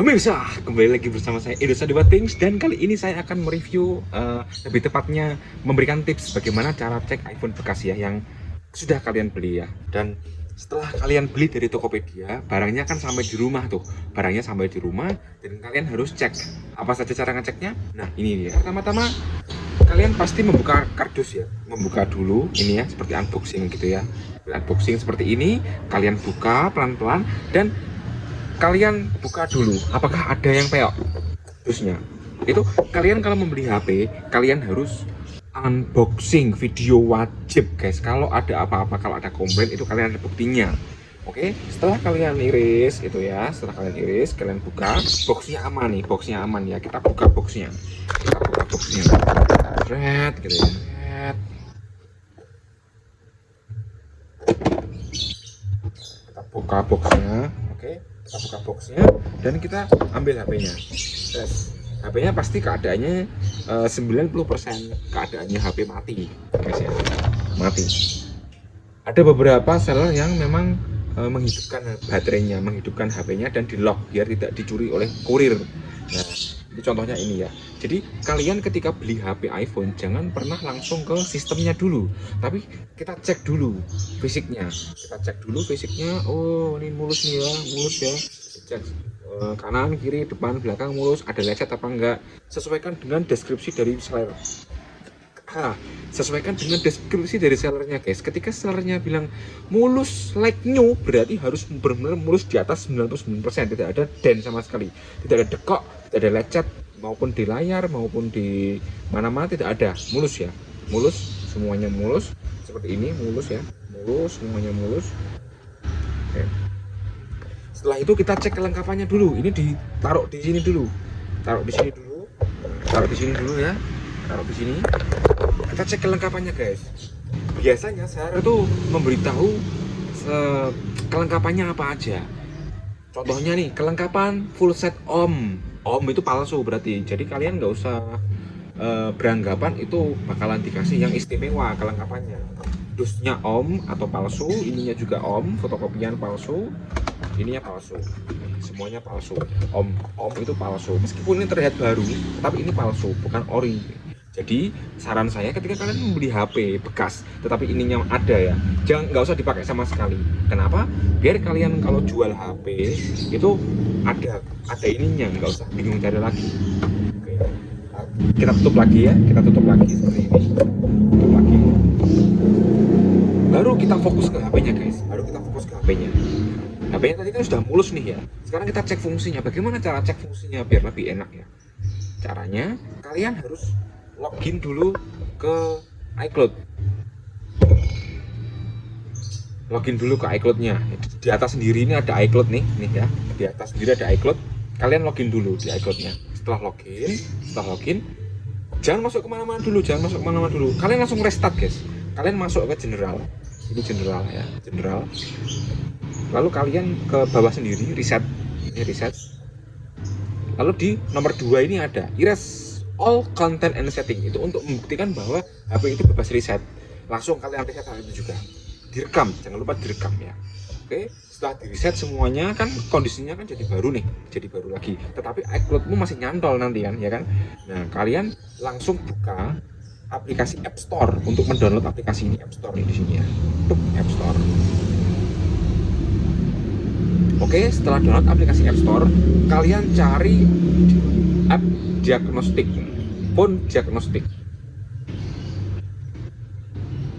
Pemirsa, kembali lagi bersama saya Edo Sadiwa Things dan kali ini saya akan mereview uh, lebih tepatnya memberikan tips bagaimana cara cek iPhone bekas ya yang sudah kalian beli ya. Dan setelah kalian beli dari Tokopedia barangnya kan sampai di rumah tuh. Barangnya sampai di rumah dan kalian harus cek. Apa saja cara ngeceknya? Nah ini dia. Pertama-tama kalian pasti membuka kardus ya. Membuka dulu ini ya seperti unboxing gitu ya. Unboxing seperti ini kalian buka pelan-pelan dan kalian buka dulu apakah ada yang peok? Terusnya itu kalian kalau membeli HP kalian harus unboxing video wajib guys. Kalau ada apa-apa kalau ada komplain itu kalian ada buktinya. Oke, setelah kalian iris itu ya, setelah kalian iris, kalian buka, boxnya aman nih, boxnya aman ya. Kita buka boxnya, kita buka boxnya, red gitu ya, red. Kita buka boxnya, oke kita buka boxnya dan kita ambil HP-nya HP-nya pasti keadaannya eh, uh, 90% keadaannya HP mati guys ya. Mati. Ada beberapa seller yang memang uh, menghidupkan baterainya menghidupkan HP-nya dan di lock biar tidak dicuri oleh kurir. Nah contohnya ini ya. Jadi kalian ketika beli HP iPhone jangan pernah langsung ke sistemnya dulu. Tapi kita cek dulu fisiknya. Kita cek dulu fisiknya. Oh ini mulus nih ya mulus ya. Cek uh, kanan kiri depan belakang mulus. Ada lecet apa enggak? Sesuaikan dengan deskripsi dari seller Sesuaikan dengan deskripsi dari sellernya guys. Ketika sellernya bilang mulus like new berarti harus benar-benar mulus di atas 99% tidak ada den sama sekali. Tidak ada dekok tidak ada lecet maupun di layar maupun di mana-mana tidak ada. Mulus ya. Mulus semuanya mulus. Seperti ini mulus ya. Mulus semuanya mulus. Oke. setelah itu kita cek kelengkapannya dulu. Ini ditaruh di sini dulu. Taruh di sini dulu. Taruh di sini dulu ya taruh di sini. Kita cek kelengkapannya guys. Biasanya saya itu memberitahu kelengkapannya apa aja. Contohnya nih kelengkapan full set om. Om itu palsu berarti. Jadi kalian nggak usah uh, beranggapan itu bakalan dikasih yang istimewa kelengkapannya. Dusnya om atau palsu ininya juga om fotokopian palsu ininya palsu. Semuanya palsu. Om om itu palsu. Meskipun ini terlihat baru tapi ini palsu bukan ori jadi saran saya ketika kalian membeli HP bekas tetapi ininya ada ya, jangan nggak usah dipakai sama sekali. Kenapa? Biar kalian kalau jual HP itu ada ada ininya, nggak usah bingung cari lagi. Oke. Kita tutup lagi ya, kita tutup lagi seperti ini. Tutup lagi. Baru kita fokus ke HP-nya guys. Baru kita fokus ke HP-nya. HP-nya tadi kan sudah mulus nih ya. Sekarang kita cek fungsinya. Bagaimana cara cek fungsinya biar lebih enak ya? Caranya kalian harus login dulu ke iCloud. Login dulu ke iCloud-nya. Di atas sendiri ini ada iCloud nih nih ya. Di atas sendiri ada iCloud. Kalian login dulu di iCloud-nya. Setelah login setelah login jangan masuk ke mana-mana dulu jangan masuk ke mana-mana dulu. Kalian langsung restart guys. Kalian masuk ke general. Ini general ya general. Lalu kalian ke bawah sendiri reset. Ini reset. Lalu di nomor dua ini ada erase all content and setting itu untuk membuktikan bahwa HP itu bebas reset langsung kalian reset hal itu juga. Direkam jangan lupa direkam ya. Oke setelah di reset semuanya kan kondisinya kan jadi baru nih jadi baru lagi. Tetapi iCloudmu masih nyantol nanti kan ya kan? Nah kalian langsung buka aplikasi App Store untuk mendownload aplikasi ini App Store nih di sini ya. Tuk, App Store Oke, setelah download aplikasi App Store, kalian cari app diagnostik. Pun diagnostik.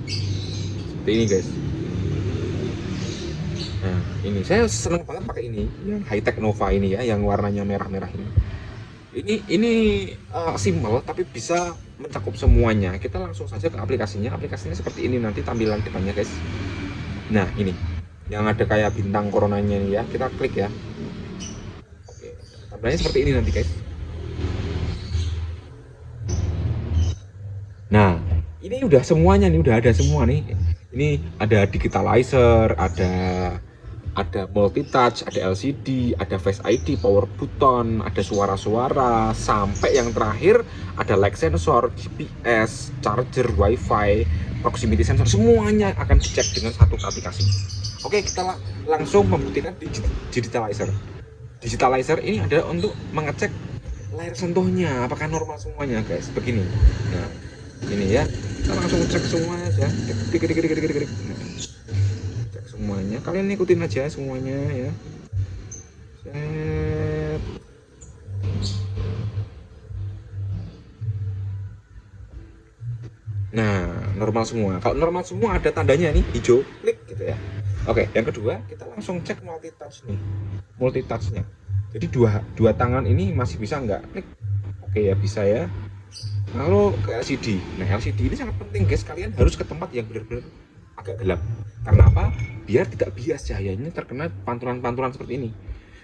Seperti ini guys. Nah ini. Saya senang banget pakai ini. Yang high tech Nova ini ya yang warnanya merah-merah ini. Ini ini uh, simple tapi bisa mencakup semuanya. Kita langsung saja ke aplikasinya. Aplikasinya seperti ini nanti tampilan depannya guys. Nah ini yang ada kayak bintang coronanya ini ya. Kita klik ya. Oke tampilannya seperti ini nanti guys. Nah, ini udah semuanya nih, udah ada semua nih. Ini ada digitalizer, ada ada multi touch, ada LCD, ada Face ID, power button, ada suara-suara, sampai yang terakhir ada light sensor, GPS, charger, WiFi, proximity sensor, semuanya akan dicek dengan satu aplikasi. Oke, kita langsung membuktikan di digitalizer. digitalizer ini ada untuk mengecek layar sentuhnya apakah normal semuanya guys? Begini. Nah ini ya. Kita langsung cek semuanya cek semuanya kalian ikutin aja semuanya ya Set. Nah, normal semua. Kalau normal semua ada tandanya nih hijau, klik gitu ya. Oke, yang kedua kita langsung cek multi touch nih, multi touchnya. Jadi dua dua tangan ini masih bisa nggak? Klik. Oke ya bisa ya. Lalu ke LCD. Nah LCD ini sangat penting guys. Kalian harus ke tempat yang benar-benar agak gelap. Karena apa? Biar tidak bias cahayanya terkena pantulan-pantulan seperti ini.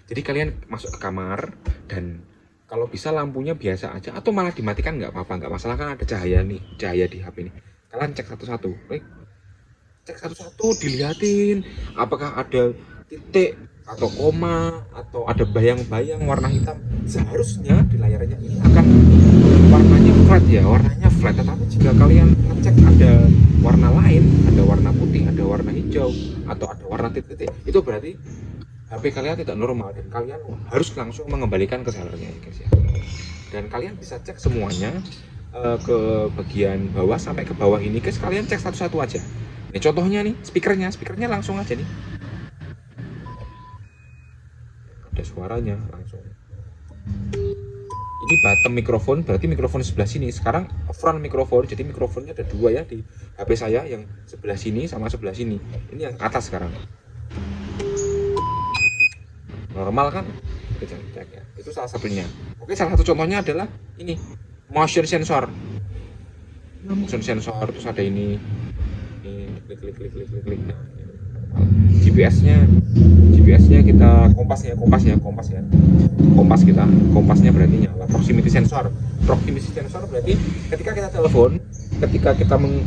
Jadi kalian masuk ke kamar dan kalau bisa lampunya biasa aja atau malah dimatikan nggak apa-apa nggak masalah kan ada cahaya nih cahaya di HP ini kalian cek satu-satu cek satu-satu dilihatin apakah ada titik atau koma atau ada bayang-bayang warna hitam seharusnya di layarnya ini akan warnanya flat ya warnanya flat. Tetapi jika kalian ngecek ada warna lain ada warna putih ada warna hijau atau ada warna titik-titik itu berarti HP kalian tidak normal dan kalian harus langsung mengembalikan ke sellernya ya guys ya. Dan kalian bisa cek semuanya uh, ke bagian bawah sampai ke bawah ini guys. Kalian cek satu-satu aja. Ini contohnya nih speakernya. Speakernya langsung aja nih ada suaranya langsung. Ini bottom mikrofon berarti mikrofon sebelah sini. Sekarang front mikrofon jadi mikrofonnya ada dua ya di HP saya yang sebelah sini sama sebelah sini. Ini yang atas sekarang. Normal kan? Ya. Itu salah satunya. Oke salah satu contohnya adalah ini motion sensor. Motion sensor terus ada ini. Ini klik klik klik klik klik, klik. Nah, GPS nya GPS nya kita kompas ya kompas ya kompas ya. Kompas kita kompasnya berarti nyala. Proximity sensor. Proximity sensor berarti ketika kita telepon ketika kita meng,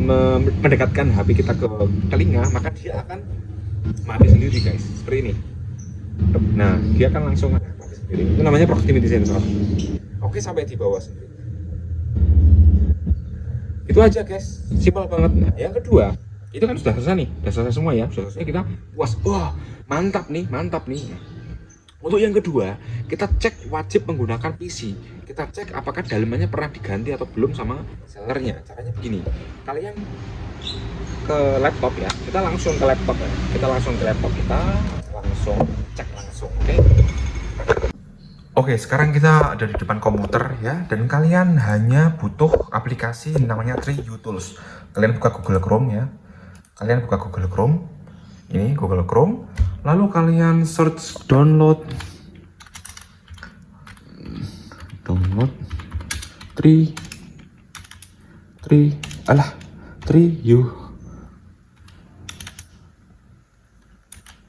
me, mendekatkan HP kita ke telinga maka dia akan mati sendiri guys. Seperti ini. Nah dia akan langsung ada sendiri. Itu namanya proximity sensor. Oke sampai di bawah sendiri. Itu aja guys. Simpel banget. Nah yang kedua itu kan sudah selesai nih sudah selesai semua ya. Sudah selesai. Kita puas. Wah mantap nih mantap nih. Untuk yang kedua kita cek wajib menggunakan PC. Kita cek apakah dalamannya pernah diganti atau belum sama sellernya. Caranya begini. Kalian ke laptop ya. Kita langsung ke laptop ya. Kita langsung ke laptop kita. Langsung cek langsung oke? Okay? Oke, sekarang kita ada di depan komputer ya, dan kalian hanya butuh aplikasi namanya Tree Tools. Kalian buka Google Chrome ya, kalian buka Google Chrome, ini Google Chrome, lalu kalian search download, download. Tree, Tree, alah, Tree You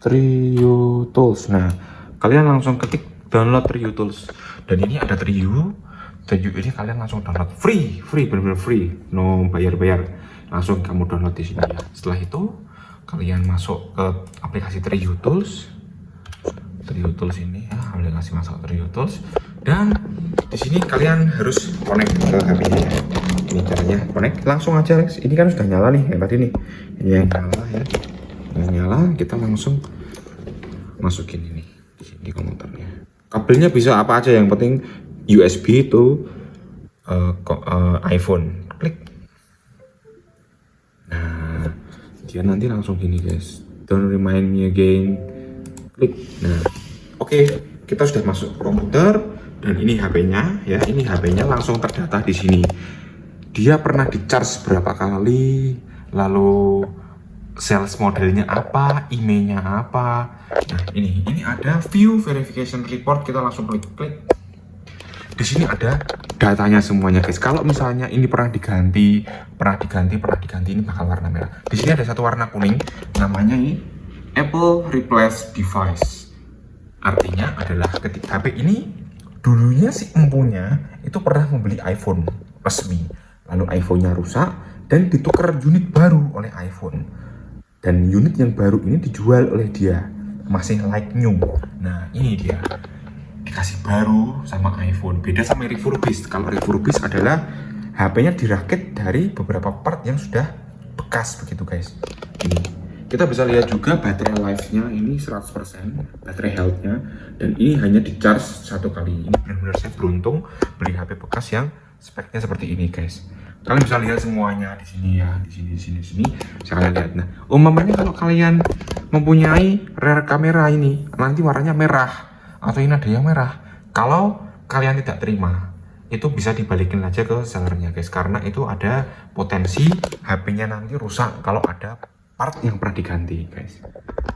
Trio Tools. Nah, kalian langsung ketik download Trio Tools. Dan ini ada Trio. Trio ini kalian langsung download free, free benar-benar free, no bayar-bayar. Langsung kamu download di sini ya. Setelah itu kalian masuk ke aplikasi Trio Tools. Trio Tools ini ya, aplikasi masuk Trio Tools dan di sini kalian harus connect ke HP-nya ya. Ini caranya connect langsung aja guys. Ini kan sudah nyala nih yang tadi nih. Ini yang nyala ya udah nyala kita langsung masukin ini di komputernya kabelnya bisa apa aja yang penting USB itu uh, uh, iPhone. Klik. Nah dia nanti langsung gini guys. Don't remind me again. Klik. Nah oke. Okay, kita sudah masuk komputer dan ini HP-nya ya. Ini HP-nya langsung terdata di sini. Dia pernah di charge berapa kali lalu sales modelnya apa, emailnya apa. Nah, ini. Ini ada view verification report, kita langsung klik-klik. Di sini ada datanya semuanya, guys. Kalau misalnya ini pernah diganti, pernah diganti, pernah diganti, ini bakal warna merah. Di sini ada satu warna kuning, namanya ini Apple Replace Device. Artinya adalah ketika HP ini dulunya si empunya itu pernah membeli iPhone resmi, lalu iPhone-nya rusak dan ditukar unit baru oleh iPhone dan unit yang baru ini dijual oleh dia masih like new nah ini dia dikasih baru sama iPhone. Beda sama refurbished kalau refurbished adalah HP-nya dirakit dari beberapa part yang sudah bekas begitu guys. Ini. Kita bisa lihat juga baterai life-nya ini 100% baterai health-nya. Dan ini hanya di charge satu kali. Ini benar-benar saya beruntung beli HP bekas yang speknya seperti ini guys. Kalian bisa lihat semuanya di sini ya di sini di sini di sini. Bisa lihat. Nah umumnya kalau kalian mempunyai rear kamera ini nanti warnanya merah atau ini ada yang merah. Kalau kalian tidak terima itu bisa dibalikin aja ke sellernya guys. Karena itu ada potensi HP-nya nanti rusak kalau ada part yang pernah diganti guys.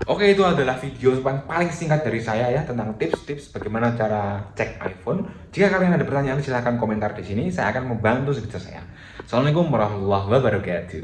Oke itu adalah video paling singkat dari saya ya tentang tips-tips bagaimana cara cek iPhone. Jika kalian ada pertanyaan silahkan komentar di sini. Saya akan membantu sebisa saya. Assalamualaikum warahmatullahi wabarakatuh